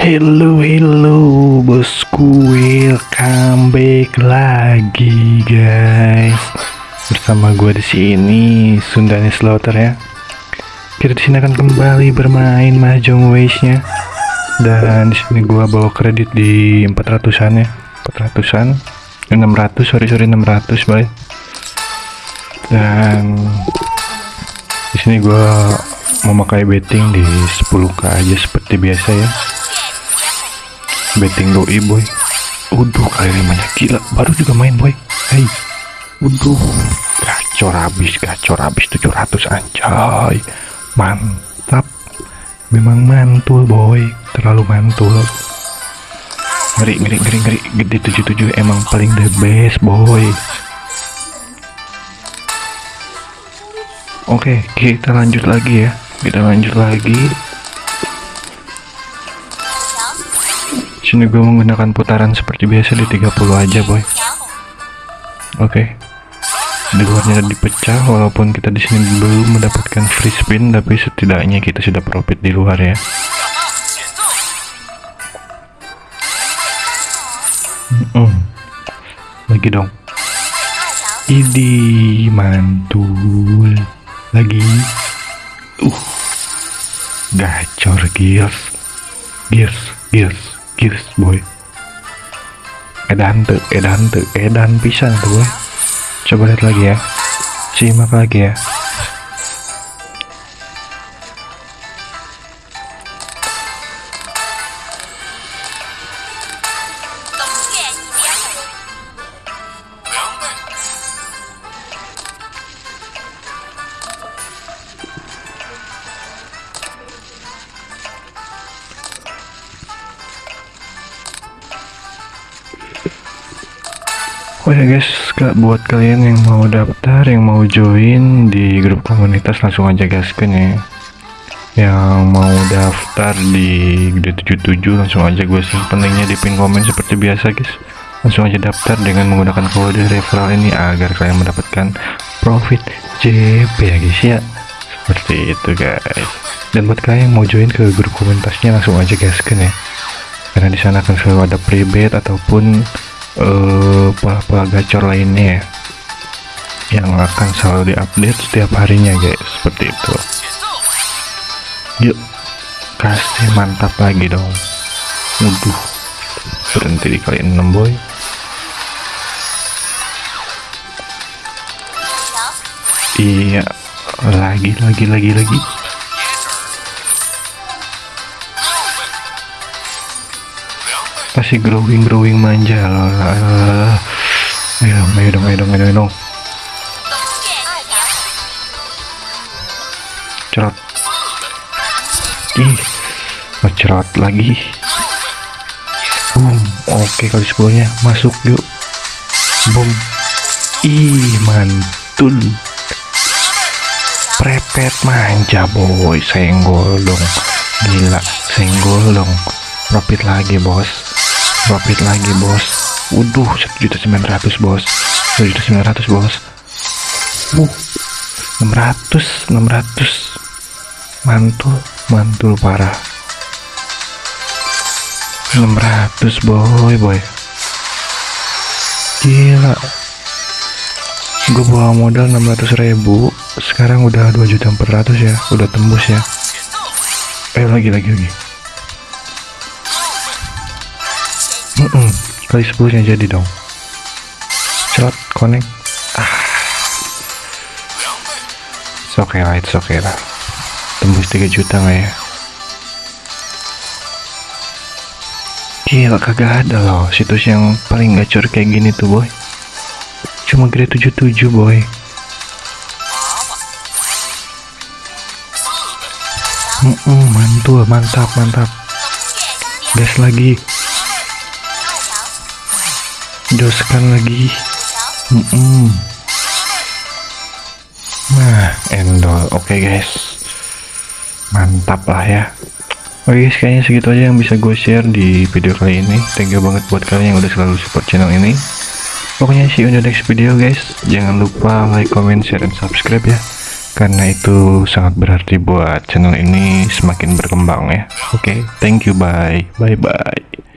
Hello hello bosku welcome back lagi guys. Bersama gue di sini Sundani Slaughter ya. Kita di sini akan kembali bermain mahjong waste nya dan di sini gue bawa kredit di 400an ya. 400an 600 sorry sorry 600 boy. Dan di sini gue memakai betting di 10k aja seperti biasa ya betting doi boy. Uduh kali limanya gila. Baru juga main boy. Hey Uduh. Gacor habis gacor habis. 700 anjay. Mantap. Memang mantul boy. Terlalu mantul. Ngeri ngeri ngeri ngeri. Gede 77 emang paling the best boy. Oke, kita lanjut lagi ya. Kita lanjut lagi. Sini gue menggunakan putaran seperti biasa di 30 aja, boy. Oke. Di luarnya dipecah walaupun kita di sini belum mendapatkan free spin tapi setidaknya kita sudah profit di luar ya. Mm Lagi dong. Idi mantul lagi uh gacor gears gears gears gears boy. Edan tuh edan tuh edan pisan tuh coba lihat lagi ya. Simak lagi ya Oh ya guys, buat kalian yang mau daftar, yang mau join di grup komunitas langsung aja gaskan ya. Yang mau daftar di Gede 77 langsung aja gue simpen linknya di pin komen seperti biasa guys. Langsung aja daftar dengan menggunakan kode referral ini agar kalian mendapatkan profit JP ya guys ya. Seperti itu guys. Dan buat kalian yang mau join ke grup komunitasnya langsung aja gaskan ya. Karena di sana akan selalu ada private ataupun uh, pola-pola gacor lainnya yang akan selalu diupdate setiap harinya guys seperti itu. Yuk kasih mantap lagi dong. Waduh berhenti di kali 6 boy. Iya lagi lagi lagi lagi pasti growing growing manja? Lah ayo dong ayo dong ayo dong ayo dong. Cerot. Ih cerot lagi. Boom oke kali sebelumnya masuk yuk. Boom. Ih mantul. Prepet manja boy. Senggol dong. Gila senggol dong. Profit lagi bos profit lagi bos. Waduh 1.900 bos. 1.900 bos. Uh 600 600 mantul mantul parah. 600 boy boy. Gila. Gue bawa modal 600 ribu. Sekarang udah 2.400 ya. Udah tembus ya. Eh lagi lagi lagi mm -mm, kali 10 nya jadi dong. Slot connect. Ah. Oke okay lah it's okay lah. Tembus 3 juta nggak ya? Gila kagak ada loh situs yang paling gacor kayak gini tuh boy. Cuma grade 77 boy. Mm -mm, mantul mantap mantap. Gas lagi doskan lagi. Mm -mm. nah endol. Oke okay, guys. Mantap lah ya. Oke okay, guys kayaknya segitu aja yang bisa gue share di video kali ini. Thank you banget buat kalian yang udah selalu support channel ini. Pokoknya see you in the next video guys. Jangan lupa like comment share dan subscribe ya. Karena itu sangat berarti buat channel ini semakin berkembang ya. Oke okay, thank you. Bye. Bye bye